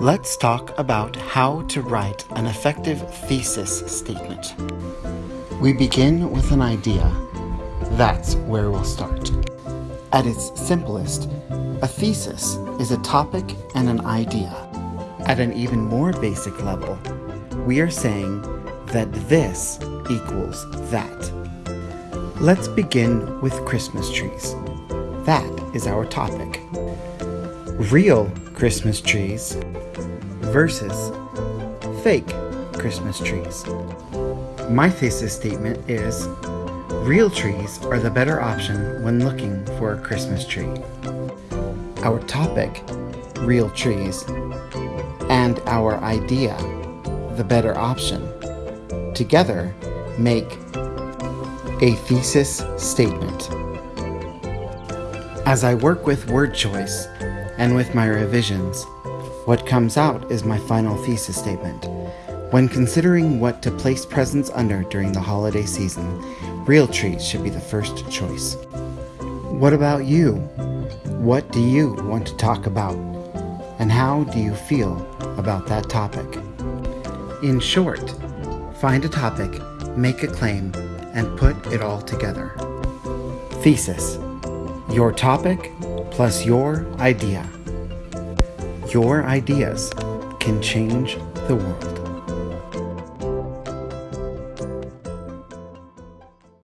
Let's talk about how to write an effective thesis statement. We begin with an idea. That's where we'll start. At its simplest, a thesis is a topic and an idea. At an even more basic level, we are saying that this equals that. Let's begin with Christmas trees. That is our topic. Real Christmas trees versus fake Christmas trees. My thesis statement is Real trees are the better option when looking for a Christmas tree. Our topic, real trees, and our idea, the better option, together make a thesis statement. As I work with word choice and with my revisions, what comes out is my final thesis statement. When considering what to place presents under during the holiday season, real trees should be the first choice. What about you? What do you want to talk about? And how do you feel about that topic? In short, find a topic, make a claim, and put it all together. Thesis Your topic plus your idea. Your ideas can change the world.